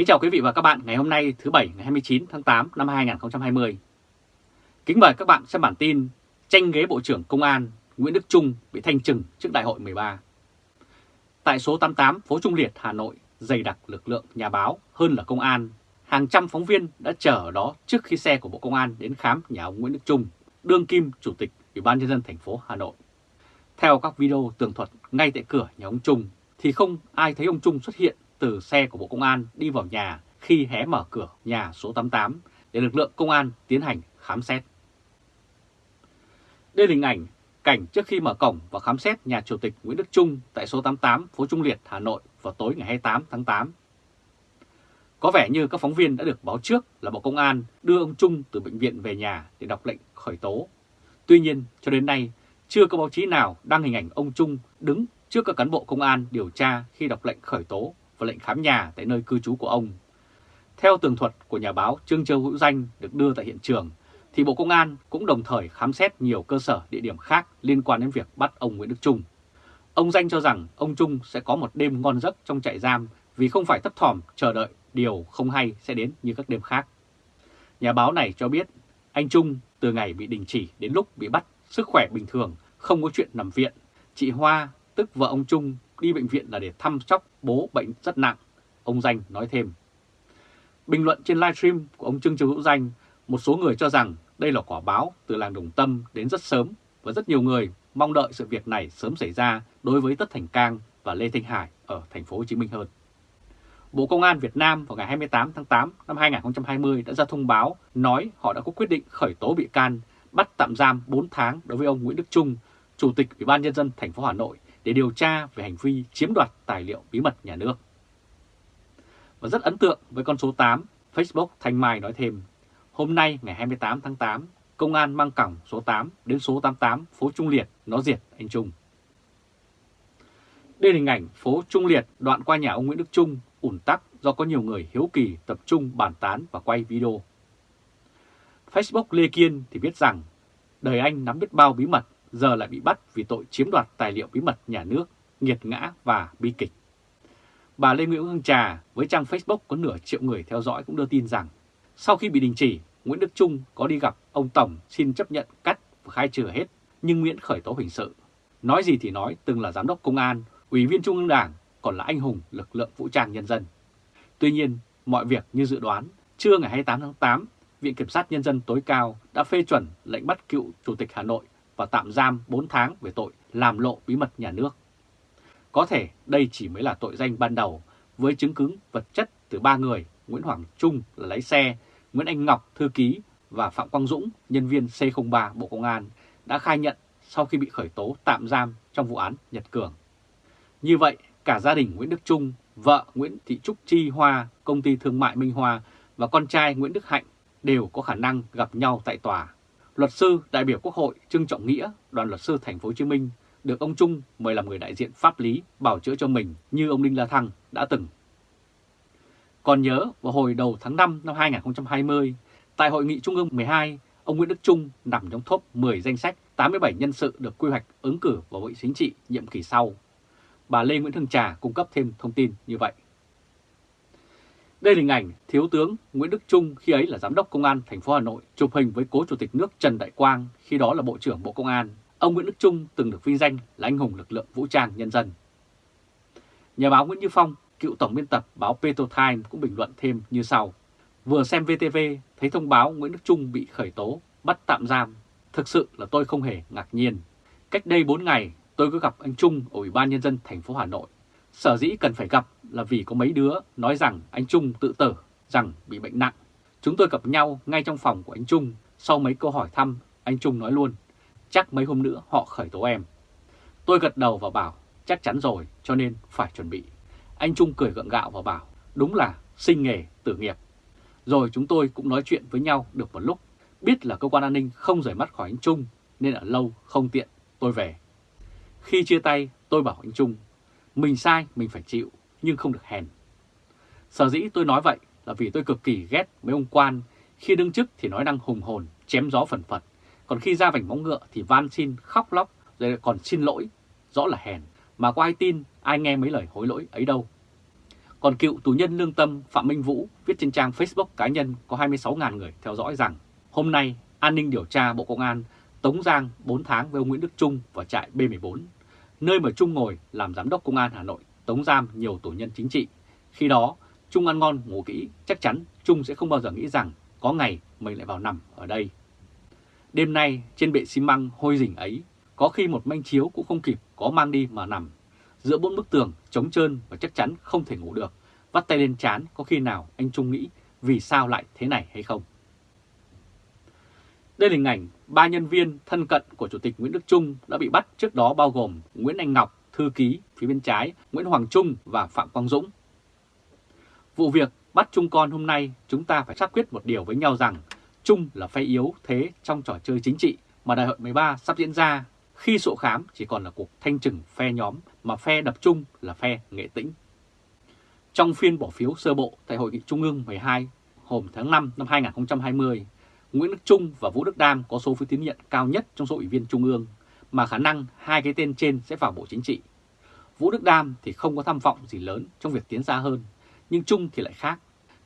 Kính chào quý vị và các bạn ngày hôm nay thứ Bảy ngày 29 tháng 8 năm 2020. Kính mời các bạn xem bản tin tranh ghế Bộ trưởng Công an Nguyễn Đức Trung bị thanh trừng trước đại hội 13. Tại số 88 phố Trung Liệt, Hà Nội, dày đặc lực lượng nhà báo hơn là công an. Hàng trăm phóng viên đã chờ ở đó trước khi xe của Bộ Công an đến khám nhà ông Nguyễn Đức Trung, đương kim Chủ tịch Ủy ban Nhân dân thành phố Hà Nội. Theo các video tường thuật ngay tại cửa nhà ông Trung thì không ai thấy ông Trung xuất hiện từ xe của Bộ Công an đi vào nhà khi hé mở cửa nhà số 88 để lực lượng công an tiến hành khám xét. Đây là hình ảnh cảnh trước khi mở cổng và khám xét nhà Chủ tịch Nguyễn Đức Trung tại số 88 phố Trung Liệt, Hà Nội vào tối ngày 28 tháng 8. Có vẻ như các phóng viên đã được báo trước là Bộ Công an đưa ông Trung từ bệnh viện về nhà để đọc lệnh khởi tố. Tuy nhiên, cho đến nay, chưa có báo chí nào đăng hình ảnh ông Trung đứng trước các cán bộ công an điều tra khi đọc lệnh khởi tố và lệnh khám nhà tại nơi cư trú của ông. Theo tường thuật của nhà báo Trương Châu Hữu Danh được đưa tại hiện trường, thì Bộ Công an cũng đồng thời khám xét nhiều cơ sở địa điểm khác liên quan đến việc bắt ông Nguyễn Đức Trung. Ông Danh cho rằng ông Trung sẽ có một đêm ngon giấc trong trại giam vì không phải thấp thỏm chờ đợi điều không hay sẽ đến như các đêm khác. Nhà báo này cho biết anh Trung từ ngày bị đình chỉ đến lúc bị bắt sức khỏe bình thường, không có chuyện nằm viện. Chị Hoa, tức vợ ông Trung, đi bệnh viện là để thăm sóc bố bệnh rất nặng, ông Danh nói thêm. Bình luận trên livestream của ông Trương Châu Hữu Danh, một số người cho rằng đây là quả báo từ làng Đồng Tâm đến rất sớm và rất nhiều người mong đợi sự việc này sớm xảy ra đối với Tất Thành Cang và Lê Thanh Hải ở thành phố Hồ Chí Minh hơn. Bộ Công an Việt Nam vào ngày 28 tháng 8 năm 2020 đã ra thông báo nói họ đã có quyết định khởi tố bị can, bắt tạm giam 4 tháng đối với ông Nguyễn Đức Trung, Chủ tịch Ủy ban nhân dân thành phố Hà Nội để điều tra về hành vi chiếm đoạt tài liệu bí mật nhà nước. Và rất ấn tượng với con số 8, Facebook Thanh Mai nói thêm, hôm nay ngày 28 tháng 8, công an mang cổng số 8 đến số 88 phố Trung Liệt nó diệt anh Trung. Đây là hình ảnh phố Trung Liệt đoạn qua nhà ông Nguyễn Đức Trung ủn tắc do có nhiều người hiếu kỳ tập trung bàn tán và quay video. Facebook Lê Kiên thì biết rằng đời anh nắm biết bao bí mật giờ lại bị bắt vì tội chiếm đoạt tài liệu bí mật nhà nước, nghiệt ngã và bi kịch. Bà Lê Nguyễn Hương Trà với trang Facebook có nửa triệu người theo dõi cũng đưa tin rằng sau khi bị đình chỉ, Nguyễn Đức Trung có đi gặp ông Tổng xin chấp nhận cắt và khai trừ hết, nhưng Nguyễn khởi tố hình sự. Nói gì thì nói, từng là giám đốc công an, ủy viên Trung ương Đảng, còn là anh hùng lực lượng vũ trang nhân dân. Tuy nhiên, mọi việc như dự đoán, trưa ngày 28 tháng 8, Viện Kiểm sát Nhân dân tối cao đã phê chuẩn lệnh bắt cựu Chủ tịch Hà Nội và tạm giam 4 tháng về tội làm lộ bí mật nhà nước. Có thể đây chỉ mới là tội danh ban đầu với chứng cứ vật chất từ ba người Nguyễn Hoàng Trung là lái xe, Nguyễn Anh Ngọc thư ký và Phạm Quang Dũng nhân viên C03 Bộ Công an đã khai nhận sau khi bị khởi tố tạm giam trong vụ án Nhật Cường. Như vậy, cả gia đình Nguyễn Đức Trung, vợ Nguyễn Thị Trúc Chi Hoa, công ty thương mại Minh Hoa và con trai Nguyễn Đức Hạnh đều có khả năng gặp nhau tại tòa Luật sư đại biểu Quốc hội Trương Trọng Nghĩa, đoàn luật sư thành phố Hồ Chí Minh được ông Trung mời làm người đại diện pháp lý bảo chữa cho mình như ông Đinh La Thăng đã từng. Còn nhớ vào hồi đầu tháng 5 năm 2020, tại hội nghị Trung ương 12, ông Nguyễn Đức Trung nằm trong top 10 danh sách 87 nhân sự được quy hoạch ứng cử vào Hội Chính trị nhiệm kỳ sau. Bà Lê Nguyễn Thương Trà cung cấp thêm thông tin như vậy. Đây là hình ảnh Thiếu tướng Nguyễn Đức Trung khi ấy là Giám đốc Công an thành phố Hà Nội chụp hình với cố Chủ tịch nước Trần Đại Quang khi đó là Bộ trưởng Bộ Công an. Ông Nguyễn Đức Trung từng được vinh danh là anh hùng lực lượng vũ trang nhân dân. Nhà báo Nguyễn Như Phong, cựu tổng biên tập báo Petro Time cũng bình luận thêm như sau. Vừa xem VTV thấy thông báo Nguyễn Đức Trung bị khởi tố, bắt tạm giam. Thực sự là tôi không hề ngạc nhiên. Cách đây 4 ngày tôi có gặp anh Trung ở Ủy ban Nhân dân thành phố Hà Nội. Sở dĩ cần phải gặp là vì có mấy đứa nói rằng anh Trung tự tử, rằng bị bệnh nặng. Chúng tôi gặp nhau ngay trong phòng của anh Trung, sau mấy câu hỏi thăm, anh Trung nói luôn, chắc mấy hôm nữa họ khởi tố em. Tôi gật đầu và bảo, chắc chắn rồi, cho nên phải chuẩn bị. Anh Trung cười gượng gạo và bảo, đúng là sinh nghề, tử nghiệp. Rồi chúng tôi cũng nói chuyện với nhau được một lúc, biết là cơ quan an ninh không rời mắt khỏi anh Trung, nên ở lâu không tiện, tôi về. Khi chia tay, tôi bảo anh Trung, mình sai mình phải chịu, nhưng không được hèn. Sở dĩ tôi nói vậy là vì tôi cực kỳ ghét mấy ông quan, khi đứng chức thì nói năng hùng hồn, chém gió phần phật, còn khi ra vành móng ngựa thì van xin, khóc lóc, rồi còn xin lỗi, rõ là hèn, mà có ai tin, ai nghe mấy lời hối lỗi ấy đâu. Còn cựu tù nhân lương tâm Phạm Minh Vũ viết trên trang Facebook cá nhân có 26.000 người theo dõi rằng hôm nay an ninh điều tra Bộ Công an tống giang 4 tháng với ông Nguyễn Đức Trung vào trại B14, nơi mà Trung ngồi làm giám đốc Công an Hà Nội tống giam nhiều tù nhân chính trị. Khi đó, Trung ăn ngon ngủ kỹ, chắc chắn Trung sẽ không bao giờ nghĩ rằng có ngày mình lại vào nằm ở đây. Đêm nay trên bệ xi măng hôi rình ấy, có khi một manh chiếu cũng không kịp có mang đi mà nằm. Giữa bốn bức tường trống trơn và chắc chắn không thể ngủ được, vắt tay lên chán có khi nào anh Trung nghĩ vì sao lại thế này hay không. Đây là hình ảnh ba nhân viên thân cận của Chủ tịch Nguyễn Đức Trung đã bị bắt trước đó bao gồm Nguyễn Anh Ngọc, thư ký phía bên trái, Nguyễn Hoàng Trung và Phạm Quang Dũng. Vụ việc bắt Trung con hôm nay chúng ta phải xác quyết một điều với nhau rằng Trung là phe yếu thế trong trò chơi chính trị mà đại hội 13 sắp diễn ra khi sổ khám chỉ còn là cuộc thanh trừng phe nhóm mà phe đập Trung là phe nghệ tĩnh. Trong phiên bỏ phiếu sơ bộ tại Hội nghị Trung ương 12 hôm tháng 5 năm 2020, Nguyễn Đức Trung và Vũ Đức Đam có số phiếu tín nhiệm cao nhất trong số ủy viên Trung ương, mà khả năng hai cái tên trên sẽ vào Bộ Chính trị. Vũ Đức Đam thì không có tham vọng gì lớn trong việc tiến xa hơn, nhưng Trung thì lại khác.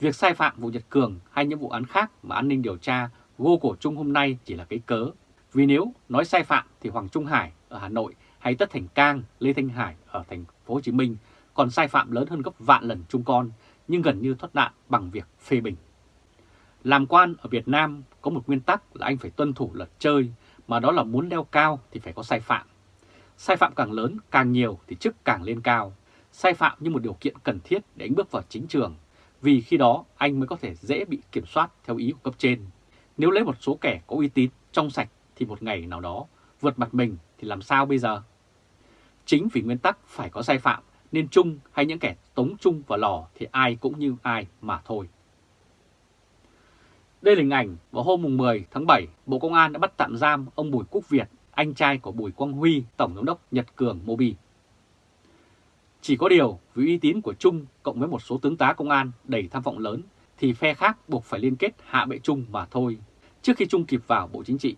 Việc sai phạm vụ Nhật Cường hay những vụ án khác mà an ninh điều tra gô cổ Trung hôm nay chỉ là cái cớ. Vì nếu nói sai phạm thì Hoàng Trung Hải ở Hà Nội hay Tất Thành Cang, Lê Thanh Hải ở thành phố Hồ Chí Minh còn sai phạm lớn hơn gấp vạn lần Trung con, nhưng gần như thoát nạn bằng việc phê bình. Làm quan ở Việt Nam có một nguyên tắc là anh phải tuân thủ luật chơi, mà đó là muốn leo cao thì phải có sai phạm. Sai phạm càng lớn, càng nhiều thì chức càng lên cao. Sai phạm như một điều kiện cần thiết để anh bước vào chính trường, vì khi đó anh mới có thể dễ bị kiểm soát theo ý của cấp trên. Nếu lấy một số kẻ có uy tín, trong sạch thì một ngày nào đó vượt mặt mình thì làm sao bây giờ? Chính vì nguyên tắc phải có sai phạm nên chung hay những kẻ tống chung vào lò thì ai cũng như ai mà thôi. Đây là hình ảnh vào hôm 10 tháng 7, Bộ Công an đã bắt tạm giam ông Bùi Quốc Việt, anh trai của Bùi Quang Huy, Tổng Giám đốc Nhật Cường Mobi. Chỉ có điều, vì uy tín của Trung cộng với một số tướng tá công an đầy tham vọng lớn, thì phe khác buộc phải liên kết hạ bệ Trung mà thôi, trước khi Trung kịp vào Bộ Chính trị.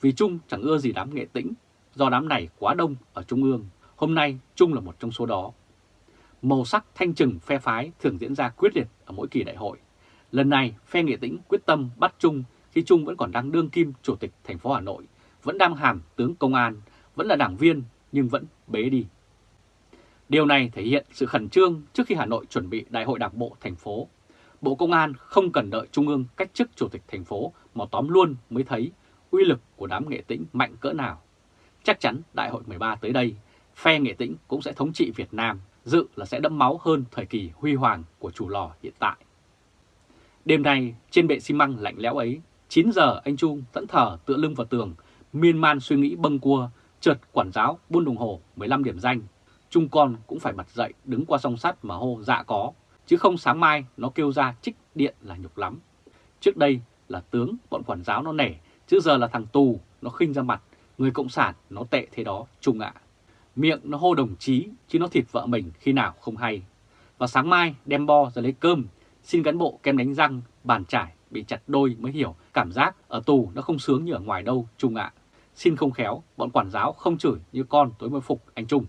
Vì Trung chẳng ưa gì đám nghệ tĩnh, do đám này quá đông ở Trung ương, hôm nay Trung là một trong số đó. Màu sắc thanh trừng phe phái thường diễn ra quyết liệt ở mỗi kỳ đại hội. Lần này, phe Nghệ Tĩnh quyết tâm bắt Trung khi Trung vẫn còn đang đương kim chủ tịch thành phố Hà Nội, vẫn đang hàm tướng công an, vẫn là đảng viên nhưng vẫn bế đi. Điều này thể hiện sự khẩn trương trước khi Hà Nội chuẩn bị đại hội đảng bộ thành phố. Bộ Công an không cần đợi Trung ương cách chức chủ tịch thành phố mà tóm luôn mới thấy uy lực của đám nghệ tĩnh mạnh cỡ nào. Chắc chắn đại hội 13 tới đây, phe nghệ tĩnh cũng sẽ thống trị Việt Nam, dự là sẽ đẫm máu hơn thời kỳ huy hoàng của chủ lò hiện tại. Đêm nay, trên bệ xi măng lạnh lẽo ấy, 9 giờ anh Trung thẫn thờ tựa lưng vào tường, miên man suy nghĩ bâng cua, trượt quản giáo buôn đồng hồ 15 điểm danh. Trung con cũng phải mặt dậy đứng qua song sắt mà hô dạ có, chứ không sáng mai nó kêu ra trích điện là nhục lắm. Trước đây là tướng bọn quản giáo nó nể, chứ giờ là thằng tù nó khinh ra mặt, người cộng sản nó tệ thế đó Trung ạ. Miệng nó hô đồng chí chứ nó thịt vợ mình khi nào không hay. Và sáng mai đem bo ra lấy cơm Xin cán bộ kem đánh răng, bàn trải bị chặt đôi mới hiểu cảm giác ở tù nó không sướng như ở ngoài đâu Trung ạ. Xin không khéo, bọn quản giáo không chửi như con tối mới phục anh Trung.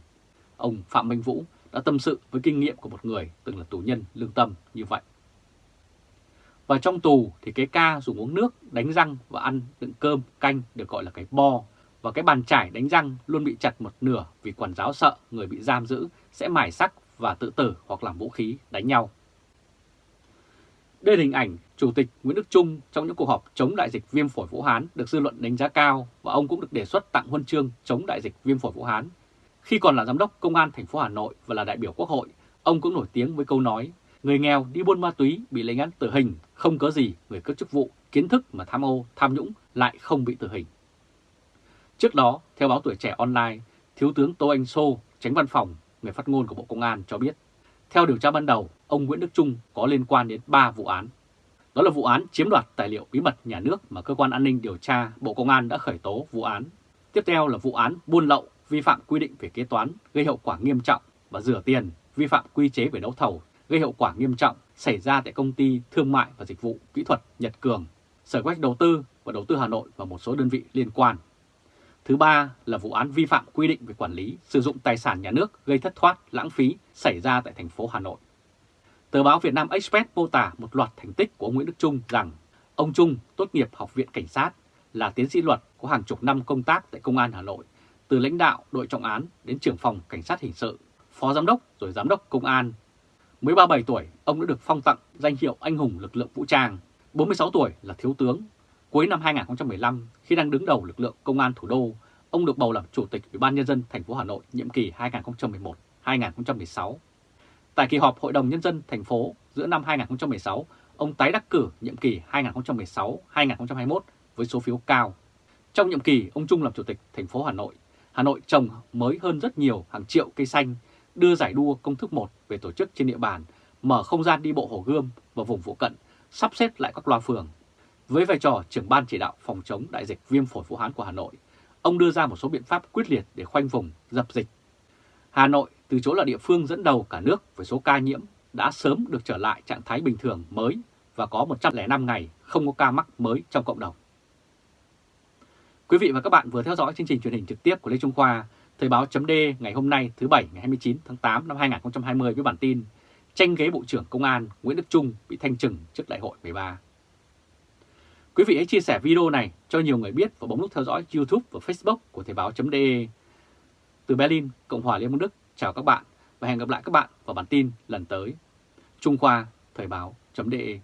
Ông Phạm Minh Vũ đã tâm sự với kinh nghiệm của một người từng là tù nhân lương tâm như vậy. Và trong tù thì cái ca dùng uống nước, đánh răng và ăn đựng cơm, canh được gọi là cái bo. Và cái bàn trải đánh răng luôn bị chặt một nửa vì quản giáo sợ người bị giam giữ sẽ mài sắc và tự tử hoặc làm vũ khí đánh nhau. Đây là hình ảnh Chủ tịch Nguyễn Đức Trung trong những cuộc họp chống đại dịch viêm phổi Vũ Hán được dư luận đánh giá cao và ông cũng được đề xuất tặng huân chương chống đại dịch viêm phổi Vũ Hán. Khi còn là giám đốc công an thành phố Hà Nội và là đại biểu Quốc hội, ông cũng nổi tiếng với câu nói người nghèo đi buôn ma túy bị lệnh án tử hình, không có gì người cấp chức vụ, kiến thức mà tham ô, tham nhũng lại không bị tử hình. Trước đó, theo báo Tuổi Trẻ Online, Thiếu tướng Tô Anh Sô, tránh văn phòng, người phát ngôn của Bộ Công an cho biết theo điều tra ban đầu, ông Nguyễn Đức Trung có liên quan đến 3 vụ án. Đó là vụ án chiếm đoạt tài liệu bí mật nhà nước mà Cơ quan An ninh Điều tra Bộ Công an đã khởi tố vụ án. Tiếp theo là vụ án buôn lậu, vi phạm quy định về kế toán, gây hậu quả nghiêm trọng và rửa tiền, vi phạm quy chế về đấu thầu, gây hậu quả nghiêm trọng xảy ra tại công ty thương mại và dịch vụ kỹ thuật Nhật Cường, Sở Quách hoạch Đầu tư và Đầu tư Hà Nội và một số đơn vị liên quan. Thứ ba là vụ án vi phạm quy định về quản lý, sử dụng tài sản nhà nước gây thất thoát, lãng phí xảy ra tại thành phố Hà Nội. Tờ báo Việt Nam Express mô tả một loạt thành tích của ông Nguyễn Đức Trung rằng ông Trung tốt nghiệp Học viện Cảnh sát, là tiến sĩ luật có hàng chục năm công tác tại Công an Hà Nội, từ lãnh đạo đội trọng án đến trưởng phòng Cảnh sát Hình sự, phó giám đốc rồi giám đốc Công an. Mới 37 tuổi, ông đã được phong tặng danh hiệu anh hùng lực lượng vũ trang, 46 tuổi là thiếu tướng. Cuối năm 2015, khi đang đứng đầu lực lượng Công an thủ đô, ông được bầu làm Chủ tịch Ủy ban Nhân dân thành phố Hà Nội nhiệm kỳ 2011-2016. Tại kỳ họp Hội đồng Nhân dân thành phố giữa năm 2016, ông tái đắc cử nhiệm kỳ 2016-2021 với số phiếu cao. Trong nhiệm kỳ, ông Trung làm Chủ tịch thành phố Hà Nội, Hà Nội trồng mới hơn rất nhiều hàng triệu cây xanh, đưa giải đua công thức 1 về tổ chức trên địa bàn, mở không gian đi bộ Hồ Gươm và vùng phụ cận, sắp xếp lại các loa phường. Với vai trò trưởng ban chỉ đạo phòng chống đại dịch viêm phổi Vũ Hán của Hà Nội, ông đưa ra một số biện pháp quyết liệt để khoanh vùng, dập dịch. Hà Nội từ chỗ là địa phương dẫn đầu cả nước với số ca nhiễm đã sớm được trở lại trạng thái bình thường mới và có 105 ngày không có ca mắc mới trong cộng đồng. Quý vị và các bạn vừa theo dõi chương trình truyền hình trực tiếp của Lê Trung Khoa, Thời báo chấm ngày hôm nay thứ Bảy ngày 29 tháng 8 năm 2020 với bản tin Tranh ghế Bộ trưởng Công an Nguyễn Đức Trung bị thanh trừng trước đại hội 13. Quý vị hãy chia sẻ video này cho nhiều người biết và bấm nút theo dõi YouTube và Facebook của Thời báo.de. Từ Berlin, Cộng hòa Liên bang Đức, chào các bạn và hẹn gặp lại các bạn vào bản tin lần tới. Trung Khoa, Thời báo.de